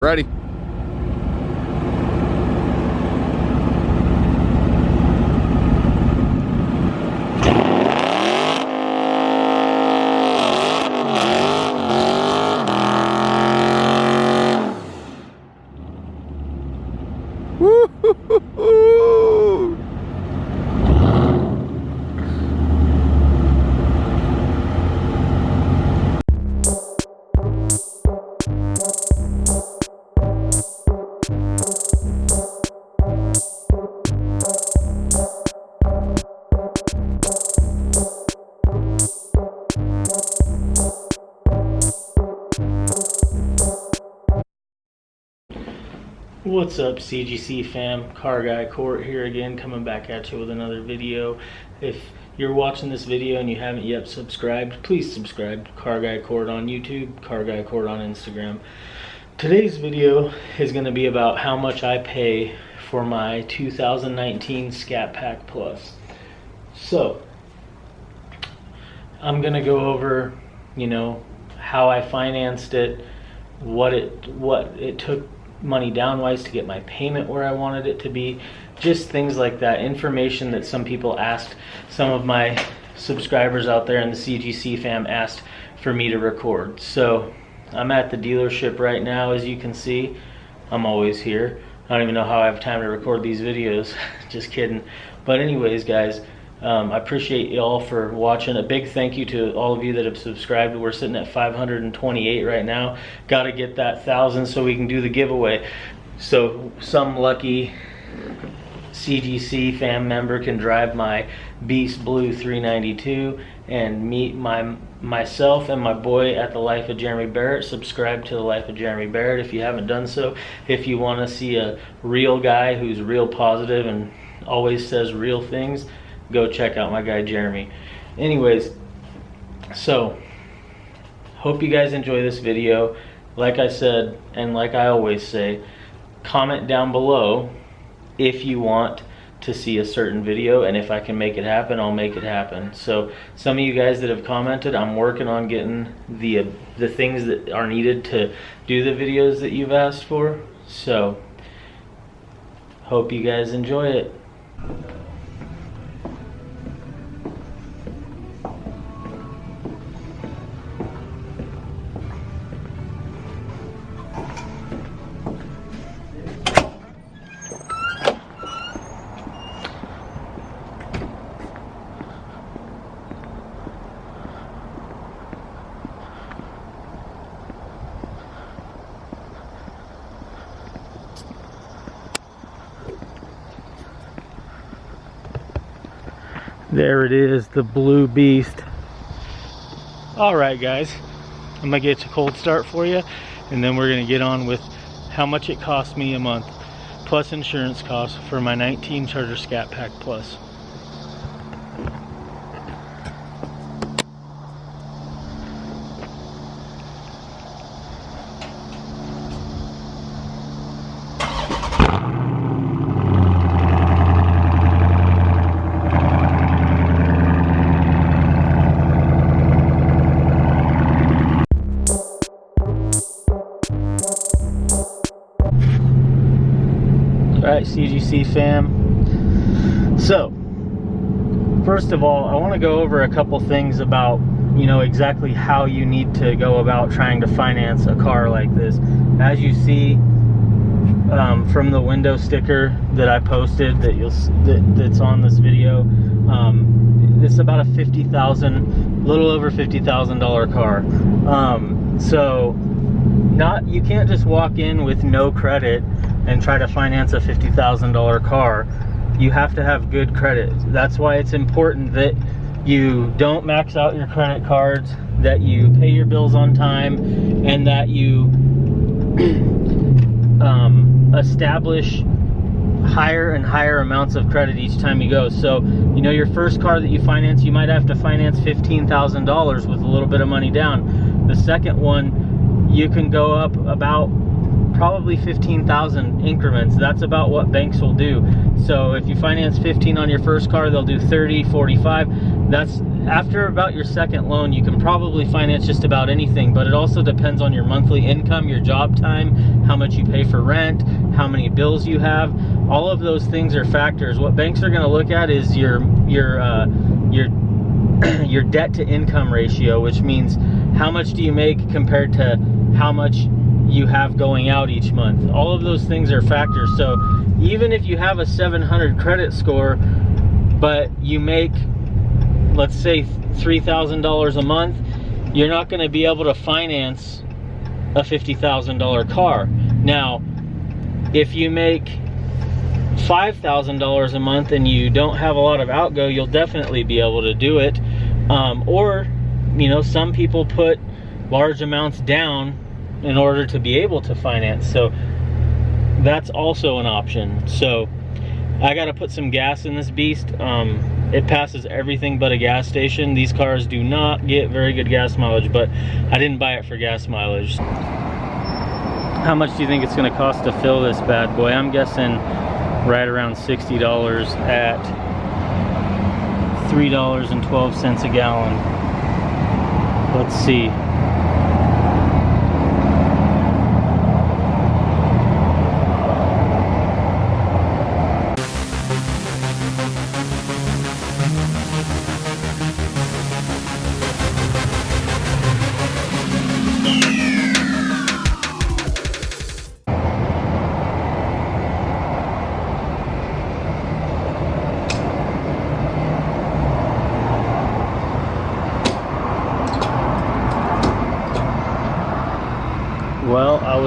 Ready. What's up CGC fam, Car Guy Court here again coming back at you with another video. If you're watching this video and you haven't yet subscribed, please subscribe. Car Guy Court on YouTube, Car Guy Court on Instagram. Today's video is going to be about how much I pay for my 2019 Scat Pack Plus. So, I'm going to go over, you know, how I financed it, what it what it took money down wise to get my payment where I wanted it to be. Just things like that. Information that some people asked, some of my subscribers out there in the CGC fam asked for me to record. So I'm at the dealership right now, as you can see. I'm always here. I don't even know how I have time to record these videos. Just kidding. But anyways, guys, um, I appreciate y'all for watching. A big thank you to all of you that have subscribed. We're sitting at 528 right now. Got to get that thousand so we can do the giveaway. So some lucky CGC fam member can drive my Beast Blue 392 and meet my myself and my boy at the Life of Jeremy Barrett. Subscribe to the Life of Jeremy Barrett if you haven't done so. If you want to see a real guy who's real positive and always says real things, go check out my guy Jeremy. Anyways, so hope you guys enjoy this video. Like I said, and like I always say, comment down below if you want to see a certain video and if I can make it happen I'll make it happen so some of you guys that have commented I'm working on getting the uh, the things that are needed to do the videos that you've asked for so hope you guys enjoy it There it is, the Blue Beast. All right, guys, I'm gonna get a cold start for you, and then we're gonna get on with how much it cost me a month, plus insurance costs for my 19 Charger Scat Pack Plus. CGC fam. So, first of all, I want to go over a couple things about, you know, exactly how you need to go about trying to finance a car like this. As you see um, from the window sticker that I posted that you'll that, that's on this video, um, it's about a fifty thousand, little over fifty thousand dollar car. Um, so, not you can't just walk in with no credit and try to finance a $50,000 car, you have to have good credit. That's why it's important that you don't max out your credit cards, that you pay your bills on time, and that you um, establish higher and higher amounts of credit each time you go. So, you know, your first car that you finance, you might have to finance $15,000 with a little bit of money down. The second one, you can go up about probably 15,000 increments. That's about what banks will do. So if you finance 15 on your first car, they'll do 30, 45. that's after about your second loan you can probably finance just about anything but it also depends on your monthly income your job time how much you pay for rent how many bills you have all of those things are factors what banks are going to look at is your your uh, your your debt to income ratio which means how much do you make compared to how much you have going out each month all of those things are factors so even if you have a 700 credit score but you make let's say $3,000 a month, you're not going to be able to finance a $50,000 car. Now, if you make $5,000 a month and you don't have a lot of outgo, you'll definitely be able to do it. Um, or, you know, some people put large amounts down in order to be able to finance. So that's also an option. So I got to put some gas in this beast. Um, it passes everything but a gas station. These cars do not get very good gas mileage, but I didn't buy it for gas mileage. How much do you think it's gonna cost to fill this bad boy? I'm guessing right around $60 at $3.12 a gallon. Let's see.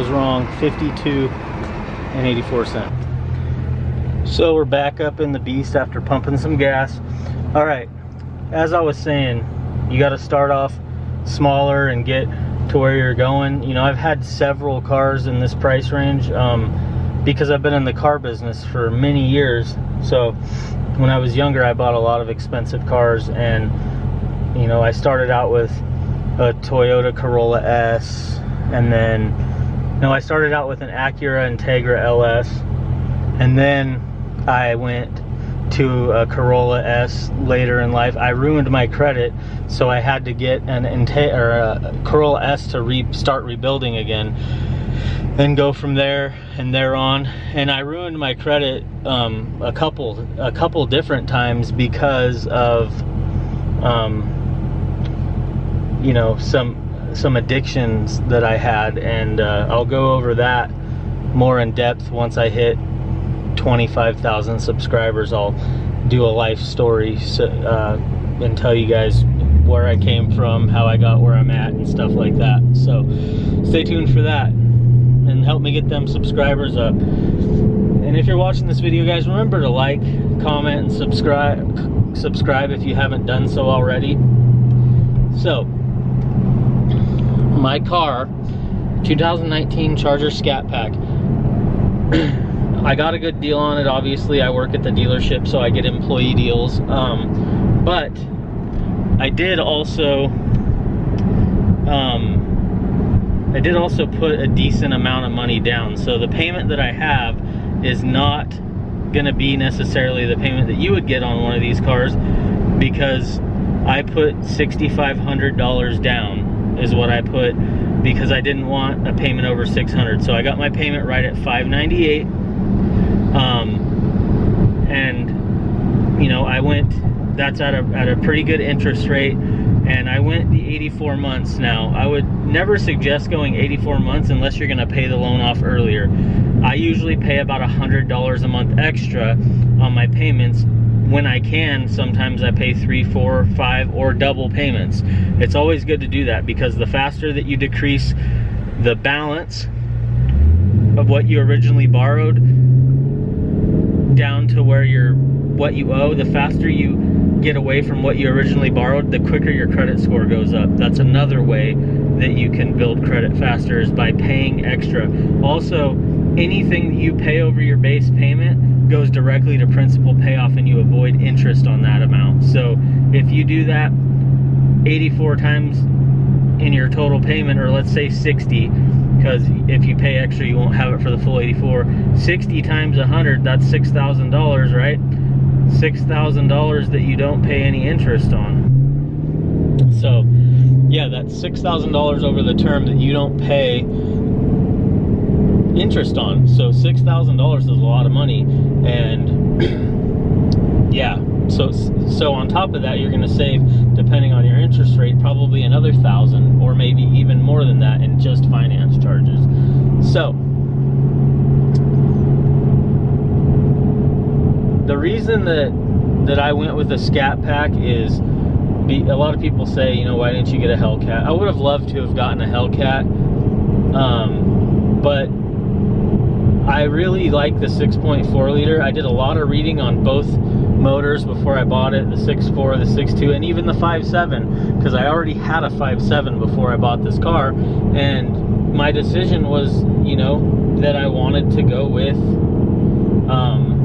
Was wrong, 52 and 84 cent. So we're back up in the beast after pumping some gas. All right, as I was saying, you got to start off smaller and get to where you're going. You know, I've had several cars in this price range um, because I've been in the car business for many years. So when I was younger, I bought a lot of expensive cars and, you know, I started out with a Toyota Corolla S, and then no I started out with an Acura Integra LS and then I went to a Corolla S later in life. I ruined my credit so I had to get an Inte or a Corolla S to re start rebuilding again and go from there and there on. And I ruined my credit um, a couple a couple different times because of um, you know some some addictions that I had and uh, I'll go over that more in depth once I hit 25,000 subscribers. I'll do a life story so, uh, and tell you guys where I came from how I got where I'm at and stuff like that. So stay tuned for that and help me get them subscribers up. And if you're watching this video guys remember to like comment and subscribe subscribe if you haven't done so already. So my car 2019 Charger Scat Pack. I got a good deal on it obviously. I work at the dealership so I get employee deals. Um, but I did also um, I did also put a decent amount of money down. So the payment that I have is not gonna be necessarily the payment that you would get on one of these cars because I put $6,500 down is what I put because I didn't want a payment over 600 so I got my payment right at 598 um, and you know I went that's at a, at a pretty good interest rate. And I went the 84 months. Now I would never suggest going 84 months unless you're gonna pay the loan off earlier. I usually pay about a hundred dollars a month extra on my payments when I can, sometimes I pay three, four, five, or double payments. It's always good to do that because the faster that you decrease the balance of what you originally borrowed down to where you're what you owe, the faster you get away from what you originally borrowed, the quicker your credit score goes up. That's another way that you can build credit faster is by paying extra. Also, anything that you pay over your base payment goes directly to principal payoff and you avoid interest on that amount. So if you do that 84 times in your total payment, or let's say 60, because if you pay extra, you won't have it for the full 84. 60 times 100, that's $6,000, right? $6,000 that you don't pay any interest on. So, yeah, that's $6,000 over the term that you don't pay interest on. So $6,000 is a lot of money. And yeah, so so on top of that, you're going to save, depending on your interest rate, probably another thousand or maybe even more than that in just finance charges. So the reason that that I went with a Scat Pack is be, a lot of people say, you know, why didn't you get a Hellcat? I would have loved to have gotten a Hellcat, um, but I really like the 6.4 liter. I did a lot of reading on both motors before I bought it, the 6.4, the 6.2, and even the 5.7, because I already had a 5.7 before I bought this car, and my decision was, you know, that I wanted to go with um,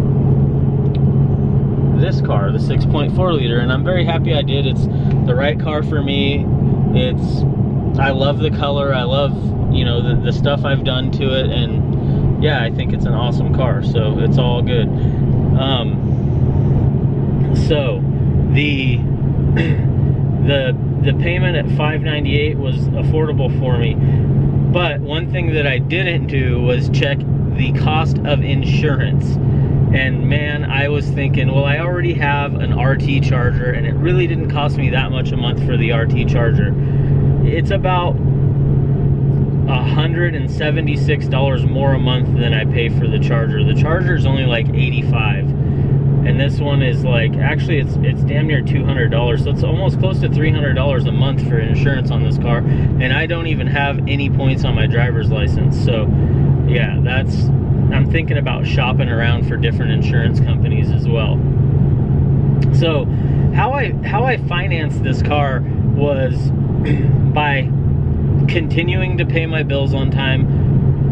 this car, the 6.4 liter, and I'm very happy I did. It's the right car for me. It's, I love the color. I love, you know, the, the stuff I've done to it, and yeah, I think it's an awesome car, so it's all good. Um, so the the the payment at 598 was affordable for me. But one thing that I didn't do was check the cost of insurance. And man, I was thinking, well, I already have an RT charger and it really didn't cost me that much a month for the RT charger. It's about $176 more a month than I pay for the charger. The charger is only like 85 and this one is like actually it's it's damn near $200 so it's almost close to $300 a month for insurance on this car. And I don't even have any points on my driver's license. So yeah that's I'm thinking about shopping around for different insurance companies as well. So how I how I financed this car was by continuing to pay my bills on time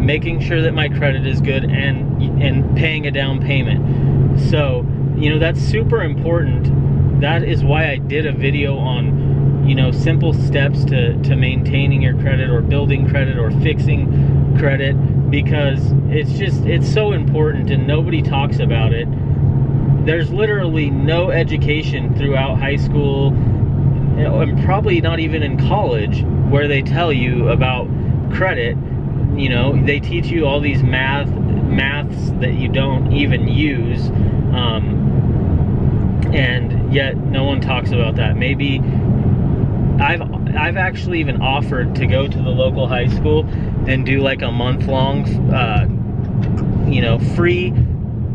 making sure that my credit is good and and paying a down payment. So you know that's super important. That is why I did a video on you know simple steps to to maintaining your credit or building credit or fixing credit because it's just it's so important and nobody talks about it. There's literally no education throughout high school and probably not even in college where they tell you about credit you know they teach you all these math maths that you don't even use um, and yet no one talks about that. Maybe I've I've actually even offered to go to the local high school and do like a month long, uh, you know, free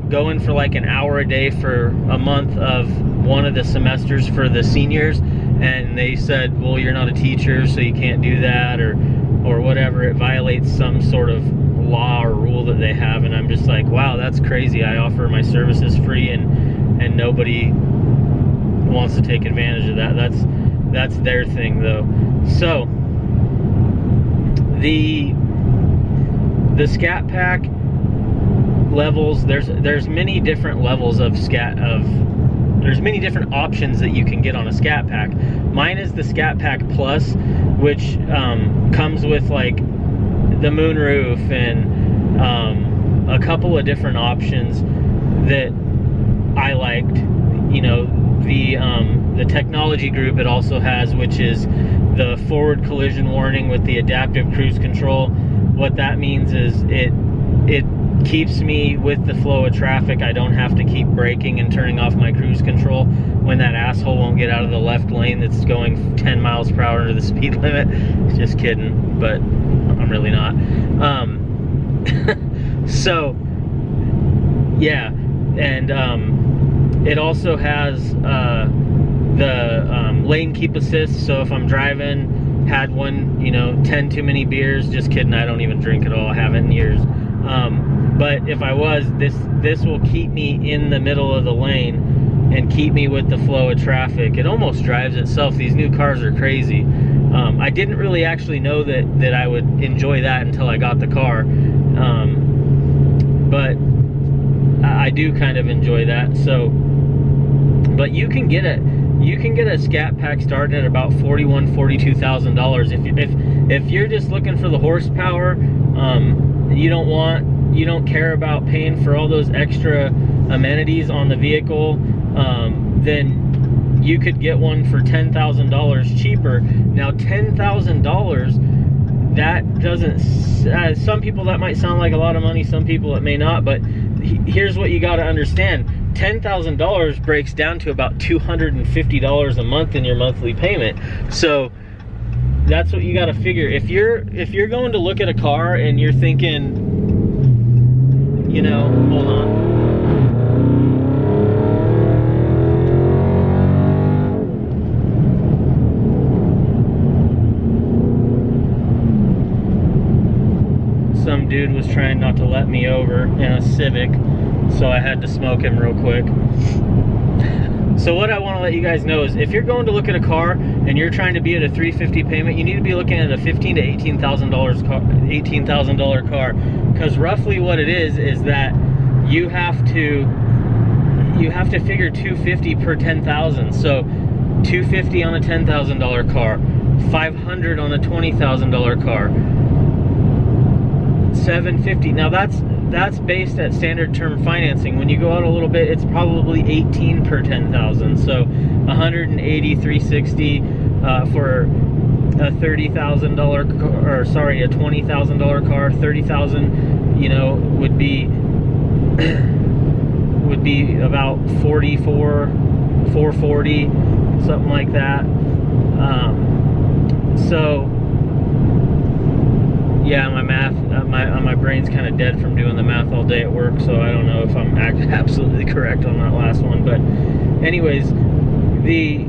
going for like an hour a day for a month of one of the semesters for the seniors and they said well you're not a teacher so you can't do that or or whatever it violates some sort of law or rule that they have and I'm just like wow that's crazy I offer my services free and and nobody wants to take advantage of that. That's that's their thing though. So the the scat pack levels there's there's many different levels of scat of there's many different options that you can get on a scat pack mine is the scat pack plus which um, comes with like the moonroof and um, a couple of different options that I liked you know the um, the technology group it also has, which is the forward collision warning with the adaptive cruise control. What that means is it it keeps me with the flow of traffic. I don't have to keep braking and turning off my cruise control when that asshole won't get out of the left lane that's going 10 miles per hour to the speed limit. Just kidding, but I'm really not. Um, so, yeah, and um, it also has uh, the um, lane keep assist, so if I'm driving, had one, you know, 10 too many beers, just kidding, I don't even drink at all, I haven't in years. Um, but if I was, this, this will keep me in the middle of the lane and keep me with the flow of traffic. It almost drives itself. These new cars are crazy. Um, I didn't really actually know that, that I would enjoy that until I got the car. Um, but I do kind of enjoy that. So but you can get it you can get a scat pack started at about 41 42000 dollars if you if if you're just looking for the horsepower um, you don't want you don't care about paying for all those extra amenities on the vehicle um, then you could get one for ten thousand dollars cheaper. Now, ten thousand dollars that doesn't uh, some people that might sound like a lot of money some people it may not but here's what you got to understand $10,000 breaks down to about $250 a month in your monthly payment so that's what you got to figure if you're if you're going to look at a car and you're thinking you know hold on Some dude was trying not to let me over in a Civic, so I had to smoke him real quick. So what I want to let you guys know is if you're going to look at a car and you're trying to be at a 350 payment, you need to be looking at a 15 to 18,000 dollars car, 18,000 dollar car, because roughly what it is is that you have to you have to figure 250 per 10,000. So 250 on a $10,000 car, 500 on a $20,000 car 750 now that's that's based at standard term financing. When you go out a little bit it's probably 18 per 10,000 so 180 360 uh, for a $30,000 or sorry a $20,000 car 30,000 you know would be would be about 44 440 something like that. Um, so yeah, my math, uh, my uh, my brain's kind of dead from doing the math all day at work, so I don't know if I'm absolutely correct on that last one. But, anyways, the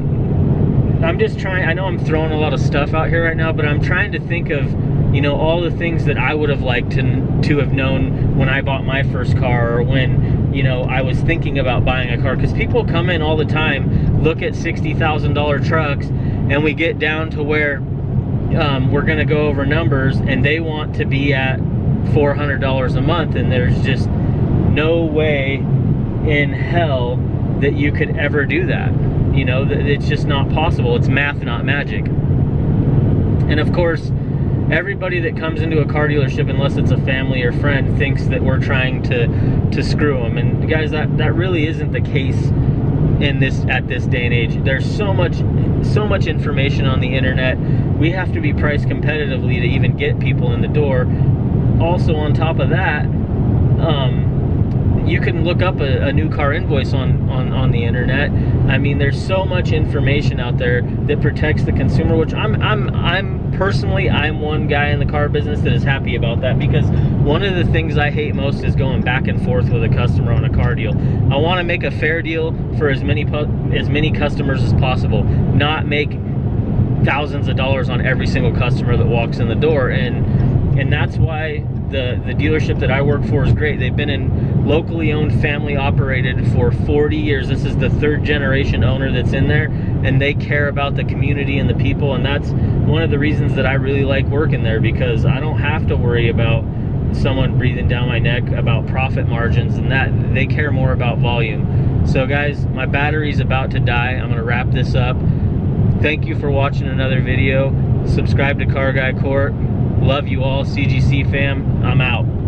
I'm just trying. I know I'm throwing a lot of stuff out here right now, but I'm trying to think of you know all the things that I would have liked to to have known when I bought my first car or when you know I was thinking about buying a car because people come in all the time, look at sixty thousand dollar trucks, and we get down to where um, we're going to go over numbers and they want to be at $400 a month and there's just no way in hell that you could ever do that. You know that it's just not possible. It's math not magic. And of course everybody that comes into a car dealership unless it's a family or friend thinks that we're trying to to screw them and guys that that really isn't the case in this at this day and age. There's so much so much information on the internet. We have to be priced competitively to even get people in the door. Also on top of that, um, you can look up a, a, new car invoice on, on, on the internet. I mean, there's so much information out there that protects the consumer, which I'm, I'm, I'm personally, I'm one guy in the car business that is happy about that because one of the things I hate most is going back and forth with a customer on a car deal. I want to make a fair deal for as many, as many customers as possible, not make thousands of dollars on every single customer that walks in the door. And, and that's why the, the dealership that I work for is great. They've been in locally owned, family operated for 40 years. This is the third generation owner that's in there and they care about the community and the people. And that's one of the reasons that I really like working there because I don't have to worry about someone breathing down my neck about profit margins and that they care more about volume. So guys, my battery's about to die. I'm gonna wrap this up. Thank you for watching another video. Subscribe to Car Guy Court. Love you all, CGC fam. I'm out.